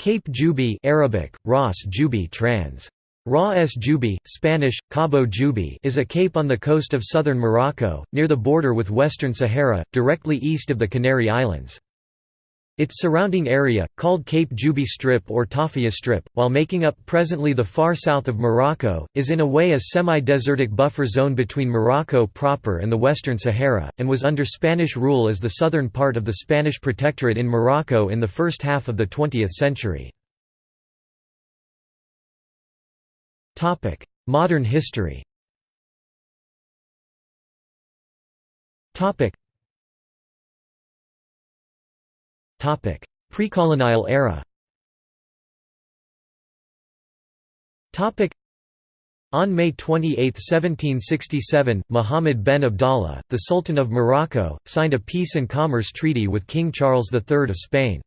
Cape Juby Arabic, Ras Juby trans. Ra Juby, Spanish, Cabo Juby is a cape on the coast of southern Morocco, near the border with Western Sahara, directly east of the Canary Islands. Its surrounding area, called Cape Juby Strip or Tarfaya Strip, while making up presently the far south of Morocco, is in a way a semi-desertic buffer zone between Morocco proper and the Western Sahara, and was under Spanish rule as the southern part of the Spanish protectorate in Morocco in the first half of the 20th century. Modern history Precolonial era on May 28, 1767, Muhammad ben Abdallah, the Sultan of Morocco, signed a peace and commerce treaty with King Charles III of Spain.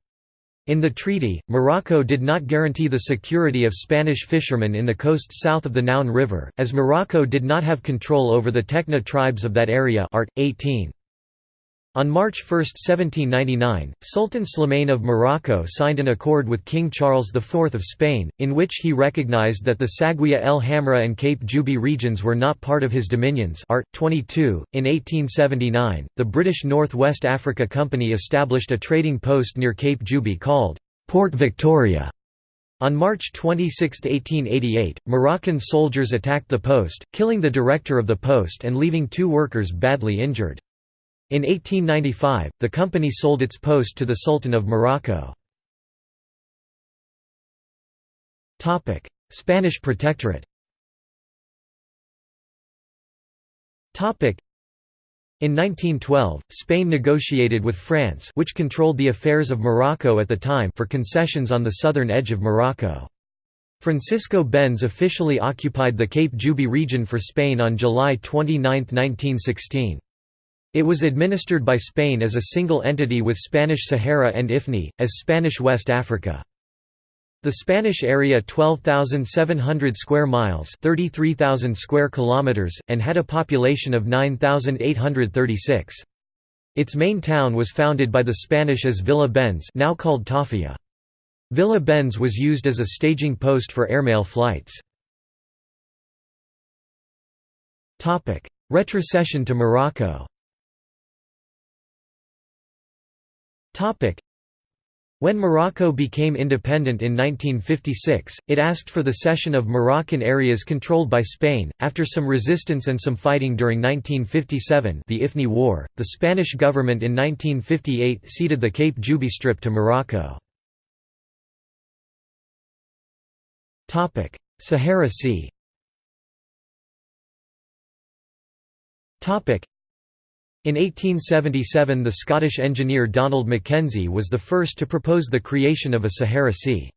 In the treaty, Morocco did not guarantee the security of Spanish fishermen in the coast south of the Noun River, as Morocco did not have control over the Tekna tribes of that area art. 18. On March 1, 1799, Sultan Slimane of Morocco signed an accord with King Charles IV of Spain, in which he recognized that the Saguiya el Hamra and Cape Juby regions were not part of his dominions art. 22. In 1879, the British North West Africa Company established a trading post near Cape Juby called Port Victoria. On March 26, 1888, Moroccan soldiers attacked the post, killing the director of the post and leaving two workers badly injured. In 1895, the company sold its post to the Sultan of Morocco. Spanish Protectorate in 1912, Spain negotiated with France which controlled the affairs of Morocco at the time for concessions on the southern edge of Morocco. Francisco Bens officially occupied the Cape Juby region for Spain on July 29, 1916. It was administered by Spain as a single entity with Spanish Sahara and Ifni, as Spanish West Africa. The Spanish area 12,700 square miles 33,000 square kilometers, and had a population of 9,836. Its main town was founded by the Spanish as Villa Bens now called Tarfaya. Villa Bens was used as a staging post for airmail flights. Retrocession to Morocco When Morocco became independent in 1956, it asked for the cession of Moroccan areas controlled by Spain. After some resistance and some fighting during 1957, the Ifni War, the Spanish government in 1958 ceded the Cape Juby Strip to Morocco. Topic: Sahara Sea. Topic: in 1877 the Scottish engineer Donald Mackenzie was the first to propose the creation of a Sahara Sea.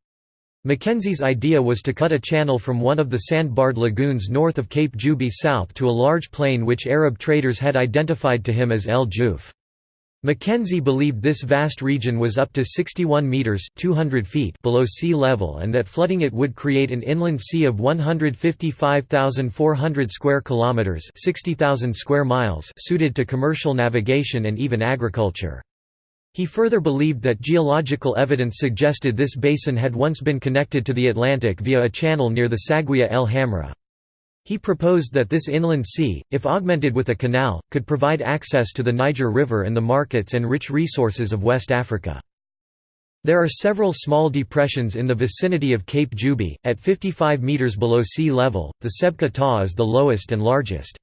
Mackenzie's idea was to cut a channel from one of the sand-barred lagoons north of Cape Juby south to a large plain which Arab traders had identified to him as El Juf. Mackenzie believed this vast region was up to 61 metres 200 feet below sea level and that flooding it would create an inland sea of 155,400 square kilometres 60,000 square miles suited to commercial navigation and even agriculture. He further believed that geological evidence suggested this basin had once been connected to the Atlantic via a channel near the Saguiya el Hamra. He proposed that this inland sea, if augmented with a canal, could provide access to the Niger River and the markets and rich resources of West Africa. There are several small depressions in the vicinity of Cape Juby, at 55 metres below sea level, the Sebkha Tah is the lowest and largest.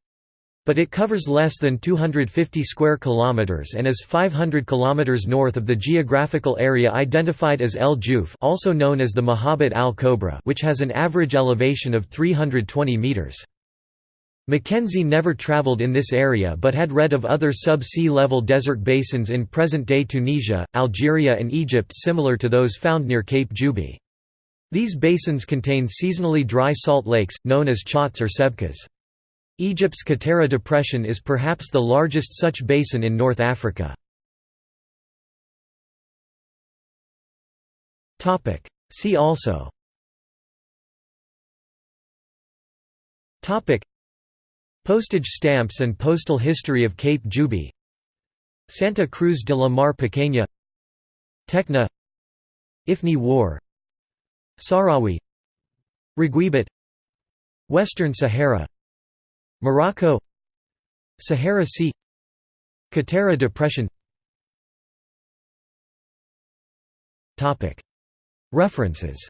But it covers less than 250 square kilometers and is 500 kilometers north of the geographical area identified as El Juf, also known as the Majabat al-Koubra, which has an average elevation of 320 meters. Mackenzie never traveled in this area but had read of other sub-sea level desert basins in present-day Tunisia, Algeria and Egypt similar to those found near Cape Juby. These basins contain seasonally dry salt lakes, known as chotts or sebkhas. Egypt's Qattara Depression is perhaps the largest such basin in North Africa. See also. Postage stamps and postal history of Cape Juby Santa Cruz de la Mar Pequeña. Tekna Ifni War. Sahrawi Raguibat Western Sahara Morocco Sahara Sea Qattara Depression. References